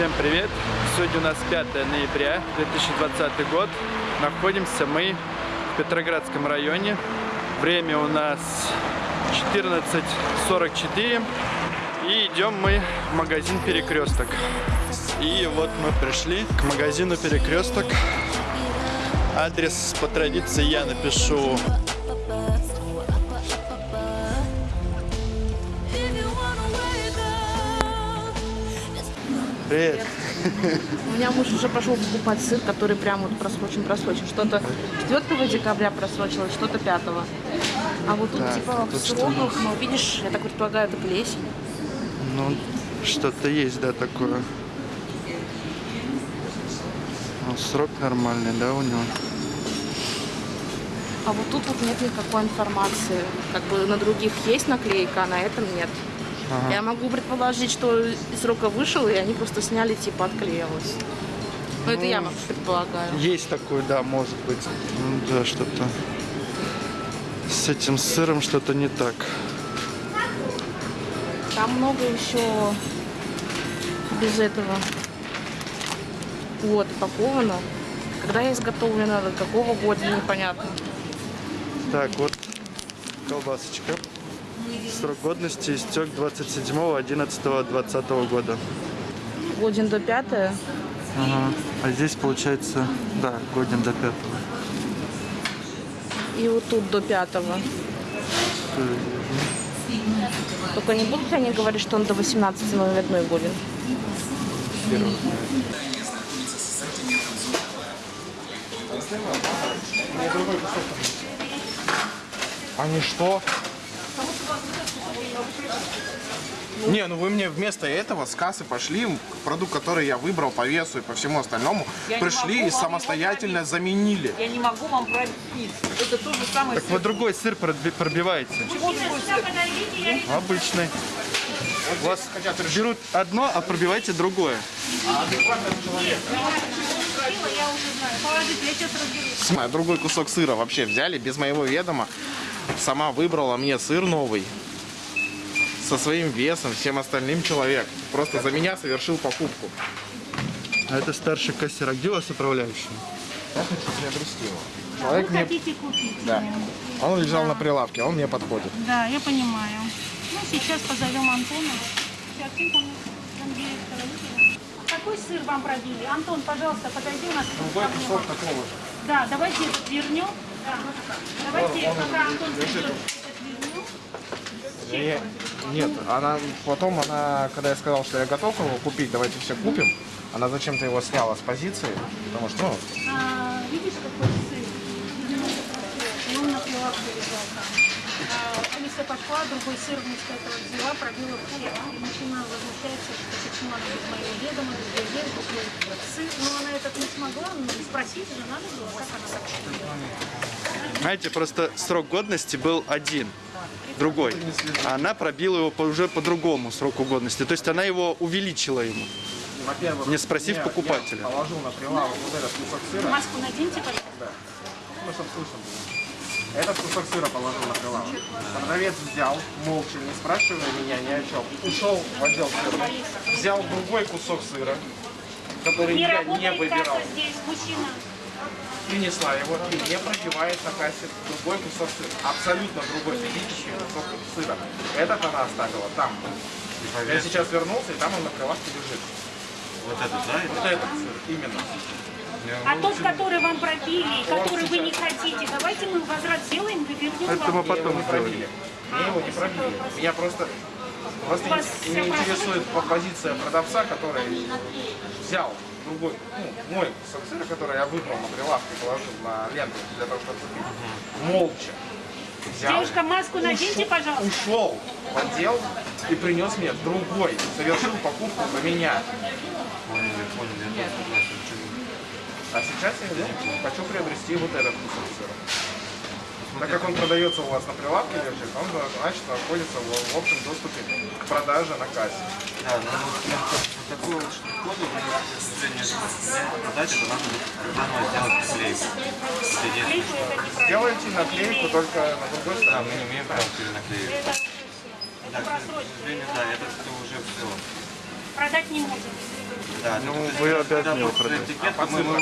Всем привет! Сегодня у нас 5 ноября 2020 год. Находимся мы в Петроградском районе. Время у нас 14.44. И идем мы в магазин Перекресток. И вот мы пришли к магазину Перекресток. Адрес по традиции я напишу Привет. У меня муж уже пошел покупать сыр, который прям вот просрочен, просрочен. Что-то 4 декабря просрочилось, что-то 5 А вот тут Так, типа тут в что сроках, ну видишь, я так предполагаю, это плесень. Ну, что-то есть, да, такое. Ну, срок нормальный, да, у него? А вот тут вот нет никакой информации. Как бы на других есть наклейка, а на этом нет. Ага. Я могу предположить, что из срока вышел, и они просто сняли, типа отклеилось. Ну, это я предполагаю. Есть такой, да, может быть. Ну, да, что-то с этим сыром что-то не так. Там много еще без этого. Вот, упаковано. Когда изготовлено, до какого года, непонятно. Так, вот колбасочка. Срок годности истек 27.11.2020 года. Годен до 5 Ага. А здесь получается, да, годен до пятого. и вот тут до 5 Только не будут ли они говорить, что он до 18 но одной годен? Они что? Не, ну вы мне вместо этого с кассы пошли, продукт, который я выбрал по весу и по всему остальному, Я пришли и самостоятельно заменили. Я не могу вам пробить. Это то же самое. Так вы другой сыр проби- пробиваете. Другой сыр? Обычный. У вас берут одно, а пробиваете другое. Сама другой кусок сыра вообще взяли без моего ведома. Сама выбрала мне сыр новый. Со своим весом, всем остальным человек. Просто за меня совершил покупку. А это старший кассир. А где у вас управляющий? Я хочу приобрести его. Человек мне... хотите купить? Да. Он лежал на прилавке, он мне подходит. Да, я понимаю. Ну, сейчас позовем Антона. Сейчас, вызовем. Какой сыр вам пробили? Антон, пожалуйста, подойди у нас. Другой кусок такого же. Да, давайте вернем. Да. Давайте, пока Антон придет. Не- Нет, она потом она, когда я сказал, что я готов его купить, давайте все купим, она зачем-то его сняла с позиции, потому что, ну, А, видишь, какой сыр? Он на прилавке лежал там. А, Алиса пошла, другой сыр вместо этого взяла, пробила в хлеб. И начинала возмущаться, что почему она без моего ведома, без доверия купила сыр. Но она этот не смогла, ну, спросить же надо было, как она так. Знаете, просто срок годности был один, другой. А она пробила его по- уже по другому сроку годности. То есть она его увеличила ему. во-первых, Не спросив я- покупателя. Я положил на прилавок вот этот кусок сыра, Маску наденьте, пожалуйста. ну, чтобы слышно было. Этот кусок сыра положил на прилавок. Продавец взял, молча, не спрашивая меня ни о чем, ушел в отдел сыра, взял другой кусок сыра, который Не я не выбирал. здесь, мужчина. Принесла его и не пробивает на кассе другой кусок сыра. Абсолютно другой физический кусок сыра. Этот она оставила там. Я сейчас вернулся, и там он на прилавке лежит. Вот этот, да? Вот этот сыр, именно. А тот, который вам пробили, который вы не хотите, давайте мы возврат сделаем и вернем Это мы потом не пробили. Мне его не пробили. Меня просто, просто не интересует по- позиция продавца, который взял другой, ну, мой кусок сыра, который я выбрал на прилавке, положил на ленту для того, чтобы купить. Молча. Взял, Девушка, маску наденьте, пожалуйста. ушел в отдел и принес мне другой, совершил покупку на меня. Поняли, поняли, я тоже А сейчас я хочу приобрести вот этот кусок сыра. Так как он продается у вас на прилавке лежит, он значит находится в, в общем доступе к продаже на кассе. Да, ну вот такую вот коду, к сожалению, мне продать, это надо будет заново сделать наклейку. Это единственное, Клейку это неправильно. Делайте наклейку только на другой Да, стороне. мы не умеем прям перенаклеивать. Это, Да, к сожалению, да, это все уже все. А продать не можем. Да, Ну, есть, вы обязаны его продать. этикетка, мы его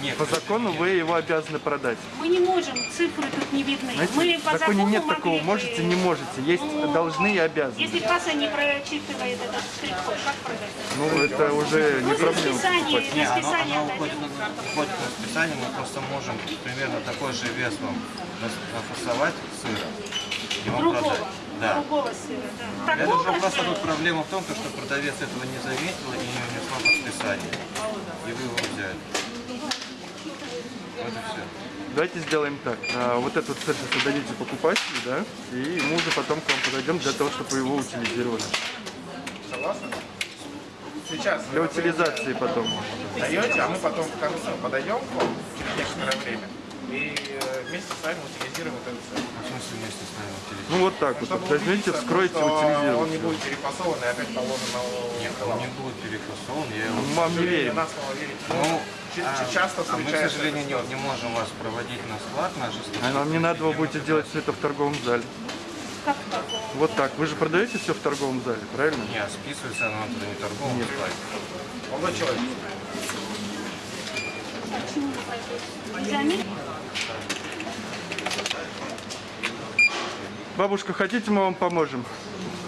Нет, По закону вы его обязаны продать. Мы не можем, цифры тут не видны. Знаете, мы по законе закону нет могли такого можете, не можете. Есть Ну, должны и обязаны. Если касса не прочитывает этот штрих-код, как продать? Ну, это уже не Ну, проблема. расписание, Не, оно, оно уходит, уходит в расписание, мы просто можем примерно такой же вес вам рас- нафасовать сыра и вам Другого, продать. Да. другого сыра, да. Это уже просто же- тут проблема в том, то, что продавец этого не заметил и не внесла в расписание. И вы его взяли. Вот и все. Давайте сделаем так. А, вот этот сет отдадите покупателю, да? И мы уже потом к вам подойдем для того, чтобы его утилизировали. Согласны? Сейчас Для утилизации потом. даете, а мы потом в конце подойдем к вам через некоторое время и э, вместе с вами утилизируем этот цех. В смысле вместе с нами утилизировать? Ну вот так вот. Чтобы Возьмите, вскройте, что Он не утилизируйте. будет перефасован и опять положен на Нет, он не будет перефасован, я его... Вам не верим. Нас мало верить. Ну, Ч- а- часто а мы, к сожалению, не, не можем вас проводить на склад наш. А нам не надо, вы будете делать все это в торговом зале. Как такого? Вот так. Вы же продаете все в торговом зале, правильно? Не, списывается оно туда не торговым Нет. складе. Молодой человек. Почему? Бабушка, хотите, мы вам поможем?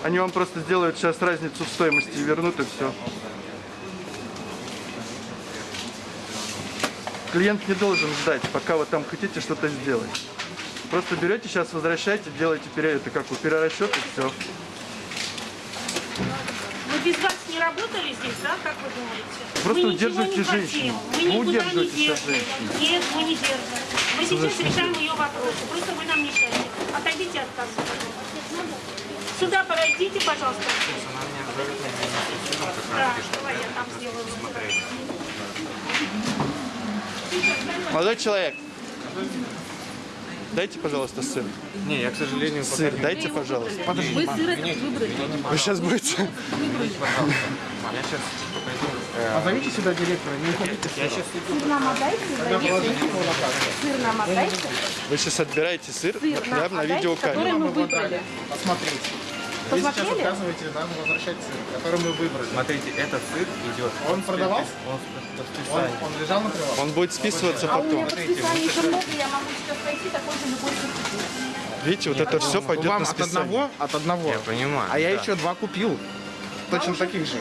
Они вам просто сделают сейчас разницу в стоимости и вернут, и все. Клиент не должен ждать, пока вы там хотите что-то сделать. Просто берете, сейчас возвращаете, делаете это как бы перерасчет и все. Вы без вас не работали здесь, да, как вы думаете? Просто мы хотим, женщину. Мы никуда не держим. Нет, мы не держим. Мы сейчас решаем ее вопросы. Просто вы нам мешаете. Отойдите от кассы. Сюда подойдите, пожалуйста. Да, давай я там сделаю. Молодой человек, дайте, пожалуйста, сыр. Не, я, к сожалению, Сыр не- дайте, пожалуйста. Мы сыр этот выбрали. Вы сейчас будете... Пожалуйста. Я сейчас пойду. Позовите сюда директора, не уходите. Я сейчас. Сыр нам отдайте. Сыр нам отдайте. Вы сейчас отбираете сыр Сыр нам прямо на отдайте, который видеокамеру. мы выбрали. Посмотрите. Вы сейчас отказываете нам возвращать сыр, который мы выбрали. Смотрите, этот сыр идет. Он продавался? Он Он, он лежал на прилавке? Он будет списываться А у меня потом. по списанию еще много, я могу сейчас пойти такой же любой сыр купить. Видите, вот это все пойдет Вам на от списание. одного? От одного. Я понимаю. А я да. еще два купил. Точно таких же.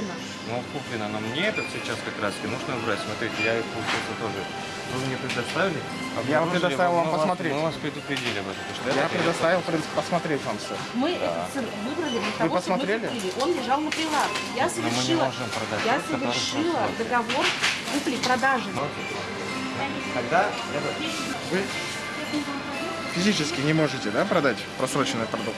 Ну, куплено, но мне этот сейчас как раз таки нужно убрать. Смотрите, я их, получается, тоже. Вы мне предоставили? Я вам обнаружили, предоставил вам посмотреть. Мы вас предупредили об этом. потому что Я это- предоставил пред- посмотреть вам все. Мы этот сыр выбрали для того, чтобы посмотрели? мы купили. Он лежал на прилавке. Я совершила, можем продать я совершила договор купли-продажи. Тогда я. Вы физически не можете, да, продать просроченный продукт?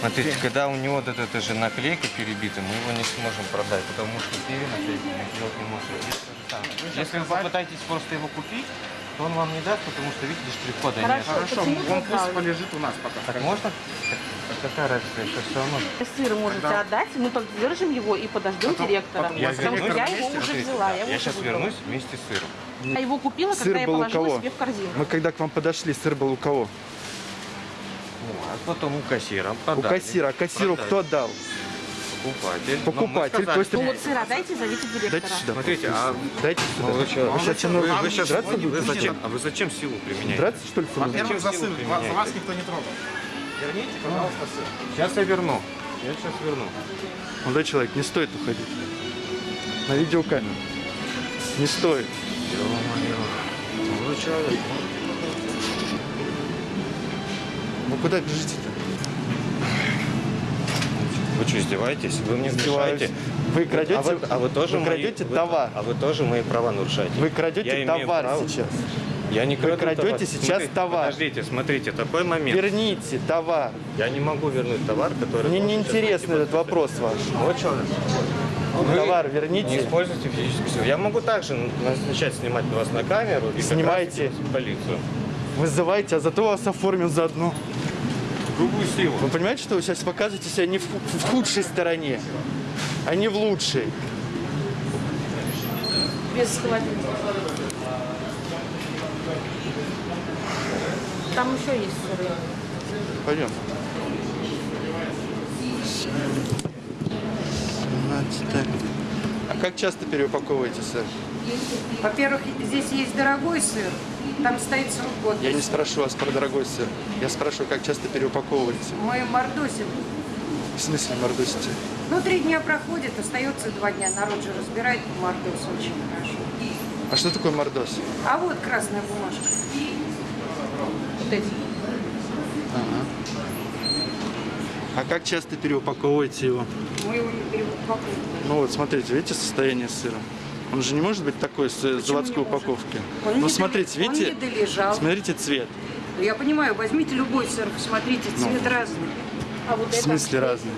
Смотрите, когда у него вот эта же наклейка перебита, мы его не сможем продать, потому что перенаклейку мы сделать не самое. Если вы попытаетесь просто его купить, то он вам не даст, потому что, видите, штрих-кода нет. Хорошо. Он пусть полежит у нас пока. Так можно? Какая разница, это все равно. Сыр можете отдать, мы поддержим его и подождем директора. потом Я Потому я его уже Смотрите, взяла. Я, его Я уже сейчас выбрала. вернусь вместе с сыром. Я его купила, Сыр когда я положила себе в корзину. Мы когда к вам подошли, сыр был у кого? Ну, а потом у кассира У продали. кассира. А кассиру Продали. кто дал? Покупатель. Ну, Покупатель, сказали, то есть- Ну вот сыр отдайте, зовите Дайте директора. сюда. Смотрите, а Дайте молодой сюда. человек, Вы мной вы, вы сейчас драться вы будете? зачем? А вы зачем силу применяете? Драться, что ли, мной? Во-первых, за применяете? за вас никто не трогал. Верните, пожалуйста, сын. Сейчас я верну. Я сейчас верну. Молодой человек, не стоит уходить. На видеокамеру. Не стоит. Молодой человек. Куда бежите-то? Вы что, издеваетесь? Вы мне Издеваюсь. мешаете? Вы крадете, а, вы, а вы тоже вы мои- крадете вы- товар. А вы тоже мои права нарушаете. Вы Я крадете имею товар право. сейчас. Я не краду крадете товар. сейчас Смотрите, товар. Подождите, смотрите, такой момент. Верните товар. Я не могу вернуть товар, который... Мне не интересен этот вопрос ваш. Вот что. Товар Не верните. используйте физическую силу. Я могу также начать снимать вас на камеру и Снимайте. полицию. Вызывайте, а зато вас оформим заодно. Грубую силу. Вы понимаете, что вы сейчас показываете себя не в, в худшей стороне, а не в лучшей? Без холодильника. Там еще есть сыры. Пойдем. так. А как часто переупаковываете сыр? Во-первых, здесь есть дорогой сыр, там стоит срок годности. Я не спрашиваю вас про дорогой сыр. Я спрашиваю, как часто переупаковываете. Мы мордосим. В смысле мордосите? Ну, три дня проходит, остается два дня. Народ же разбирает мордос очень хорошо. А что такое мордос? А вот красная бумажка. Вот эти. А как часто переупаковываете его? Мы его не переупаковываем. Ну вот, смотрите, видите состояние сыра? Он же не может быть такой с э, заводской не может? упаковки. Он ну не смотрите, он видите? не долежал. Смотрите цвет. Я понимаю, возьмите любой сыр, посмотрите, цвет разный. А вот В смысле разный?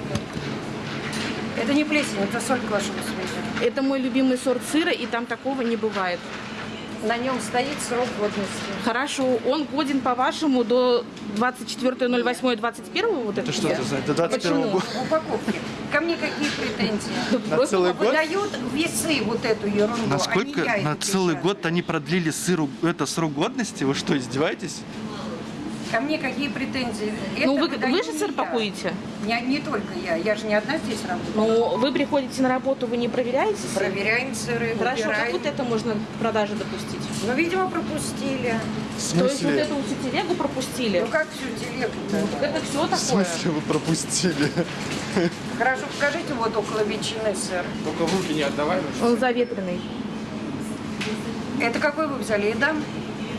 это, это не плесень, это соль к вашему сведению. Это мой любимый сорт сыра, и там такого не бывает. На нем стоит срок годности. Хорошо, он годен, по-вашему, до 24.08.21 вот это? Это что это за? Это 21 Почему? год. В упаковке. Ко мне какие претензии? На целый год? Выдают весы вот эту ерунду. а Насколько на целый печатаю. год они продлили сыру это срок годности? Вы что, издеваетесь? Ко мне какие претензии? Ну, Это вы, выдаю вы же сыр я. пакуете? Не, не только я. Я же не одна здесь работаю. Ну, вы приходите на работу, вы не проверяете сыр? Проверяем сыры, Хорошо, как выбираем. вот это можно к продаже допустить? Ну, видимо, пропустили. В То есть вот эту всю телегу пропустили? Ну, как всю телегу-то? Ну, так это все В такое. смысле вы пропустили? Хорошо, покажите вот около ветчины сыр. Только в руки не отдавай. ну, Он заветренный. Это какой вы взяли? Эдам?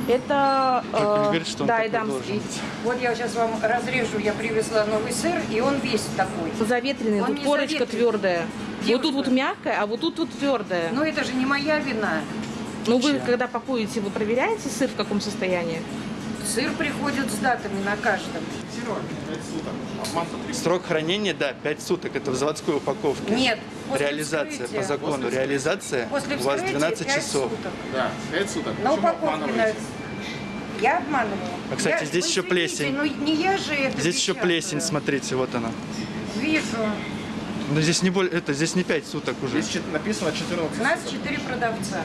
Это э, что он да, должен быть. Вот я сейчас вам разрежу, я привезла новый сыр, и он весь такой. Заветренный, Он тут корочка заветренный. твердая. Вот Девушка. тут вот мягкая, а вот тут вот твердая. Но это же не моя вина. Ну вы, когда пакуете, вы проверяете сыр в каком состоянии? Сыр приходит с датами на каждом. Срок хранения, да, 5 суток. Это в заводской упаковке. Нет, после Реализация вскрытия. по закону. Реализация После у вас вскрытия 12 пять часов. суток. Да, 5 суток. На упаковке на- Я обманываю. А, кстати, Я- здесь вы еще извините, плесень. Ну не я же это Здесь еще плесень, смотрите, вот она. Вижу. Но здесь не более, это здесь не 5 суток уже. Здесь написано 14 У нас суток. четыре продавца.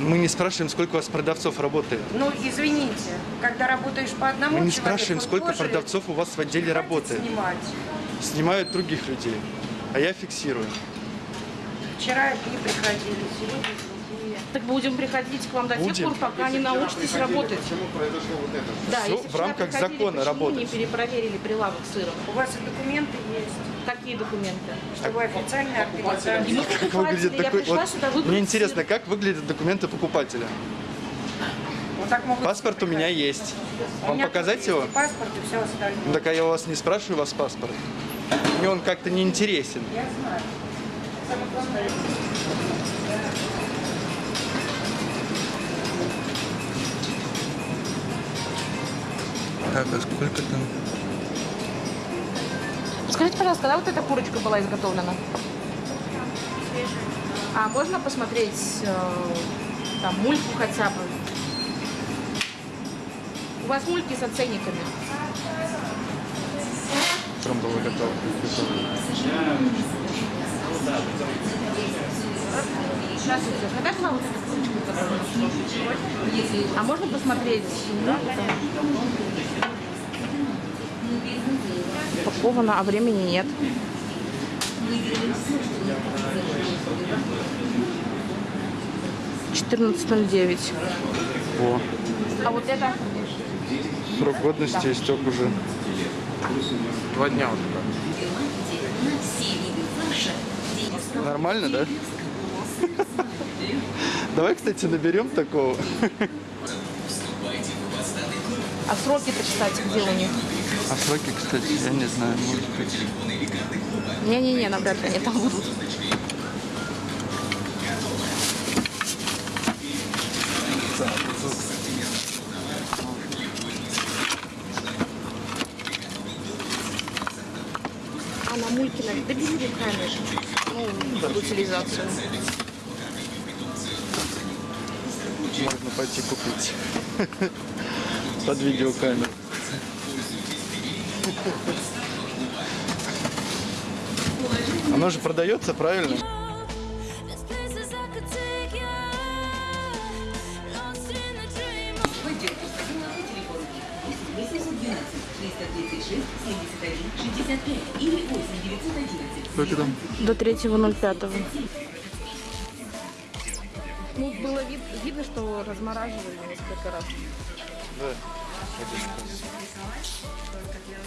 Мы не спрашиваем, сколько у вас продавцов работает. Ну, извините, когда работаешь по одному Мы не человеку, спрашиваем, сколько тоже продавцов у вас в отделе работает. снимать. Снимают других людей, а я фиксирую. Вчера одни приходили, сегодня другие. Так будем приходить к вам до тех Будем. пор, пока не научитесь работать. Почему произошло вот это? Да, Всё если в рамках закона работать. не перепроверили прилавок сыром? У вас и документы есть, Какие документы? что вы официальная И организация. Как выглядит такой... вот мне интересно, как выглядят документы покупателя? Вот так могут Паспорт у меня есть. У Вам меня показать его? Паспорт и все остальное. Так а я у вас не спрашиваю у вас паспорт. Мне он как-то не интересен. Я знаю. Так, а сколько там? Скажите, пожалуйста, когда вот эта курочка была изготовлена? А можно посмотреть э, там мульку хотя бы? У вас мульки с оценниками. Утром было готово. Здравствуйте. Когда была вот эта курочка? А можно посмотреть? мульку там? Упаковано, а времени нет. Четырнадцать ноль девять. О, А вот это? срок годности истек уже. Два дня вот так. Нормально, да? Давай, кстати, наберем такого. А сроки-то, кстати, где у них? А сроки, кстати, я не знаю, может быть. Не-не-не, навряд ли они там будут. А на Мулькина, да бери руками. Ну, под утилизацию. Можно пойти купить. Под видеокамеру. Оно же продается, правильно? There's places I could take you. Lost in a dream. Вы делаете, звоните на телефон 212 330 Сколько там? До 3.05. Ну, было вид- видно, что размораживали несколько раз. Да. Только для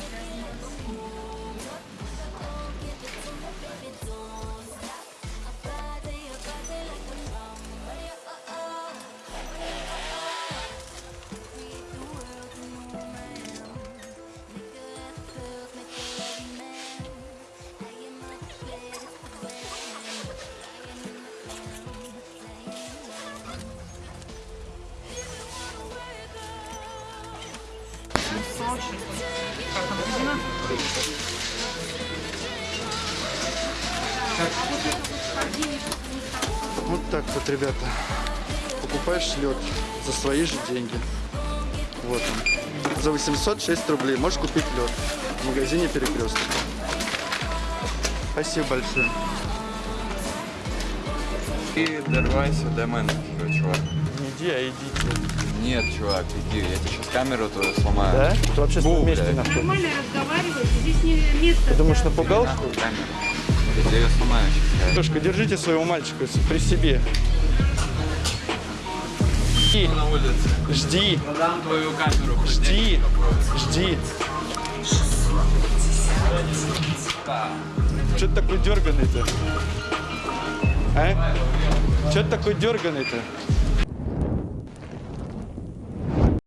Вот так вот, ребята. Покупаешь лед за свои же деньги. Вот он. За 806 рублей можешь купить лед в магазине Перекресток. Спасибо большое. Ти дорвайся до мене, чувак. Не иди, а идите. Нет, чувак, иди, я тебе сейчас камеру твою сломаю. Да? Ты в общественном Бу, месте блядь. находишься. Нормально разговаривайте, здесь не место. Ты думаешь, напугал, Нахуй камеру. Я ее сломаю сейчас. Девушка, держите своего мальчика при себе. Жди, На улице. жди, Продам твою камеру. жди, жди. Че ты такой дерганый-то? А? Че ты такой дерганый-то?